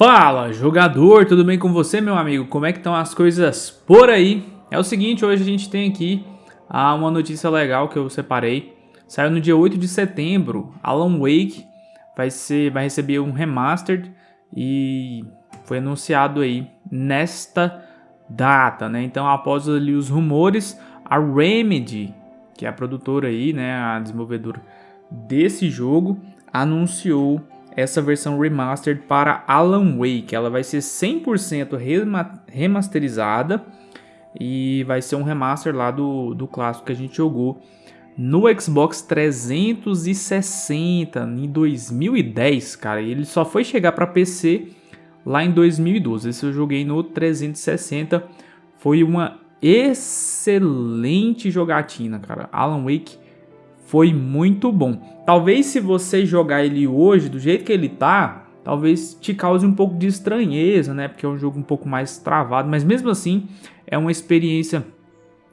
Fala, jogador, tudo bem com você, meu amigo? Como é que estão as coisas por aí? É o seguinte, hoje a gente tem aqui ah, uma notícia legal que eu separei. Saiu no dia 8 de setembro, Alan Wake vai, ser, vai receber um remastered e foi anunciado aí nesta data, né? Então, após ali os rumores, a Remedy, que é a produtora aí, né, a desenvolvedora desse jogo, anunciou essa versão remastered para Alan Wake. Ela vai ser 100% remasterizada e vai ser um remaster lá do, do clássico que a gente jogou no Xbox 360 em 2010, cara. Ele só foi chegar para PC lá em 2012. Esse eu joguei no 360. Foi uma excelente jogatina, cara. Alan Wake foi muito bom. Talvez se você jogar ele hoje, do jeito que ele tá, talvez te cause um pouco de estranheza, né? Porque é um jogo um pouco mais travado, mas mesmo assim é uma experiência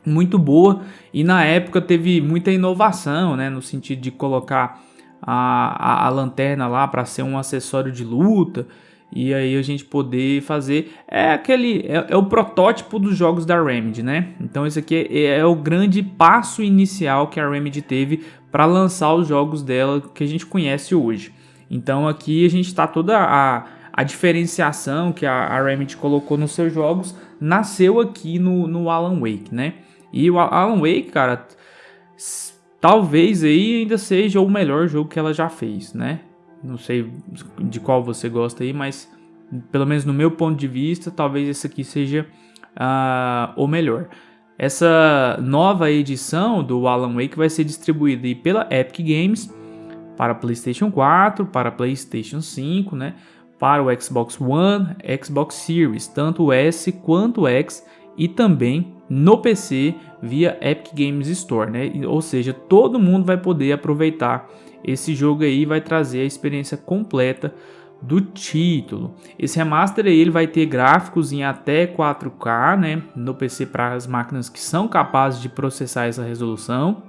muito boa e na época teve muita inovação, né? No sentido de colocar a, a, a lanterna lá para ser um acessório de luta e aí a gente poder fazer é aquele é, é, o protótipo dos jogos da Remedy, né? Então esse aqui é, é o grande passo inicial que a Remedy teve para lançar os jogos dela que a gente conhece hoje. Então aqui a gente está toda a, a diferenciação que a, a Remedy colocou nos seus jogos nasceu aqui no, no Alan Wake, né? E o Alan Wake, cara, talvez aí ainda seja o melhor jogo que ela já fez, né? Não sei de qual você gosta aí, mas pelo menos no meu ponto de vista, talvez esse aqui seja uh, o melhor. Essa nova edição do Alan Wake vai ser distribuída pela Epic Games para PlayStation 4, para PlayStation 5, né? Para o Xbox One, Xbox Series, tanto o S quanto o X e também no PC via Epic Games Store, né? Ou seja, todo mundo vai poder aproveitar esse jogo aí vai trazer a experiência completa do título. Esse remaster aí ele vai ter gráficos em até 4K, né, no PC para as máquinas que são capazes de processar essa resolução.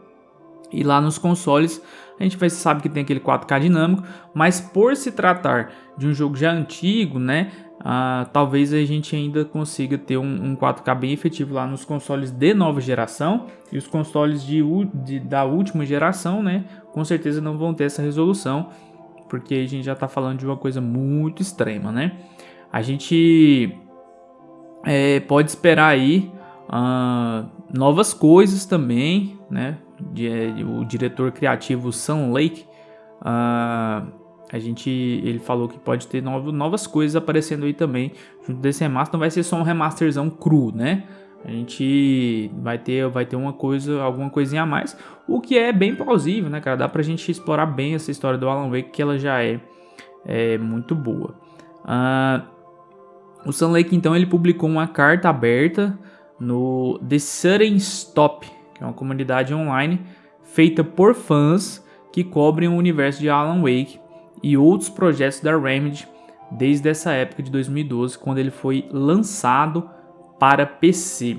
E lá nos consoles a gente vai sabe que tem aquele 4K dinâmico, mas por se tratar de um jogo já antigo, né, Uh, talvez a gente ainda consiga ter um, um, 4K bem efetivo lá nos consoles de nova geração e os consoles de, de, da última geração, né? Com certeza não vão ter essa resolução, porque a gente já está falando de uma coisa muito extrema, né? A gente é, pode esperar aí uh, novas coisas também, né? De, de, o diretor criativo Sam Lake uh, a gente, ele falou que pode ter novo, novas coisas aparecendo aí também junto desse remaster. Não vai ser só um remasterzão cru, né? A gente vai ter, vai ter uma coisa, alguma coisinha a mais, o que é bem plausível, né, cara? Dá pra gente explorar bem essa história do Alan Wake, que ela já é, é muito boa. Uh, o Sun Lake, então, ele publicou uma carta aberta no The Sudden Stop, que é uma comunidade online feita por fãs que cobrem o universo de Alan Wake e outros projetos da Remedy desde essa época de 2012, quando ele foi lançado para PC.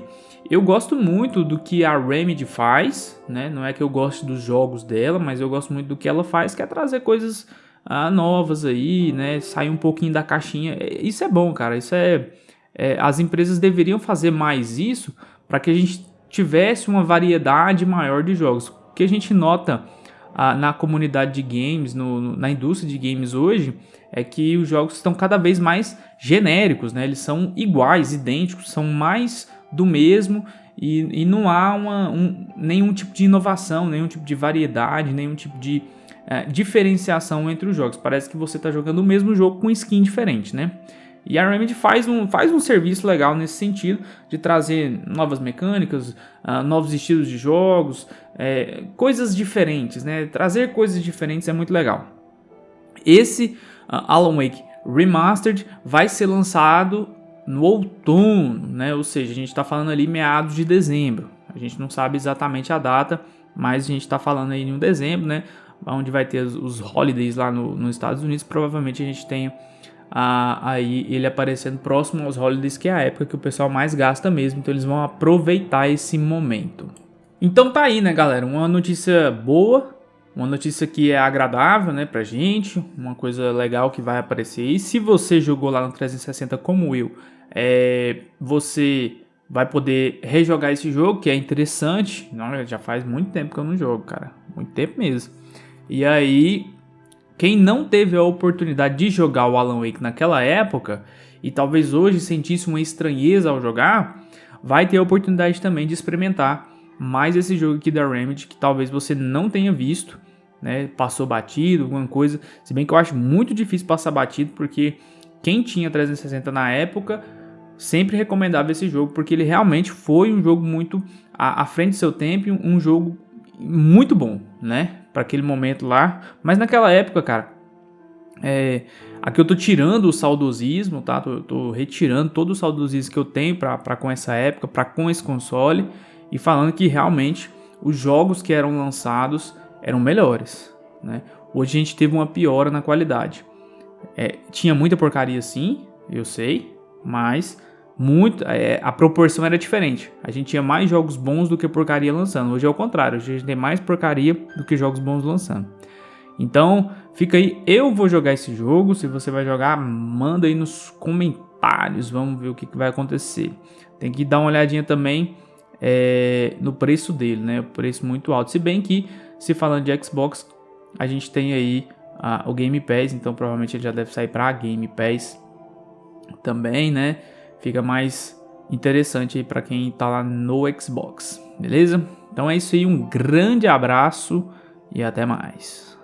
Eu gosto muito do que a Remedy faz, né? Não é que eu goste dos jogos dela, mas eu gosto muito do que ela faz, que é trazer coisas ah, novas aí, né? Sair um pouquinho da caixinha. É, isso é bom, cara. Isso é, é as empresas deveriam fazer mais isso para que a gente tivesse uma variedade maior de jogos. O que a gente nota a, na comunidade de games, no, na indústria de games hoje, é que os jogos estão cada vez mais genéricos, né? Eles são iguais, idênticos, são mais do mesmo e, e não há uma, um, nenhum tipo de inovação, nenhum tipo de variedade, nenhum tipo de é, diferenciação entre os jogos. Parece que você está jogando o mesmo jogo com skin diferente, né? E a Remedy faz um, faz um serviço legal nesse sentido, de trazer novas mecânicas, uh, novos estilos de jogos, é, coisas diferentes, né? Trazer coisas diferentes é muito legal. Esse uh, Alan Wake Remastered vai ser lançado no outono, né? Ou seja, a gente está falando ali meados de dezembro. A gente não sabe exatamente a data, mas a gente está falando aí em dezembro, né? Onde vai ter os, os holidays lá no, nos Estados Unidos. Provavelmente a gente tenha aí ele aparecendo próximo aos holidays, que é a época que o pessoal mais gasta mesmo, então eles vão aproveitar esse momento. Então tá aí, né, galera? Uma notícia boa, uma notícia que é agradável, né, pra gente, uma coisa legal que vai aparecer. E se você jogou lá no 360 como eu, é, você vai poder rejogar esse jogo, que é interessante. Não, já faz muito tempo que eu não jogo, cara. Muito tempo mesmo. E aí, quem não teve a oportunidade de jogar o Alan Wake naquela época e talvez hoje sentisse uma estranheza ao jogar, vai ter a oportunidade também de experimentar mais esse jogo aqui da Remedy que talvez você não tenha visto, né? Passou batido, alguma coisa. Se bem que eu acho muito difícil passar batido porque quem tinha 360 na época sempre recomendava esse jogo porque ele realmente foi um jogo muito à, frente do seu tempo, um jogo muito bom, né? Para aquele momento lá. Mas naquela época, cara, é, aqui eu tô tirando o saudosismo, tá? Tô, tô retirando todo o saudosismo que eu tenho para com essa época, para com esse console e falando que realmente os jogos que eram lançados eram melhores, né? Hoje a gente teve uma piora na qualidade. É, tinha muita porcaria sim, eu sei, mas muito, é, a proporção era diferente. A gente tinha mais jogos bons do que porcaria lançando. Hoje é o contrário, hoje a gente tem mais porcaria do que jogos bons lançando. Então, fica aí, eu vou jogar esse jogo. Se você vai jogar, manda aí nos comentários. Vamos ver o que, que vai acontecer. Tem que dar uma olhadinha também é, no preço dele, né? O preço muito alto. Se bem que, se falando de Xbox, a gente tem aí o Game Pass, então provavelmente ele já deve sair para Game Pass também, né? Fica mais interessante aí para quem tá lá no Xbox, beleza? Então é isso aí, um grande abraço e até mais.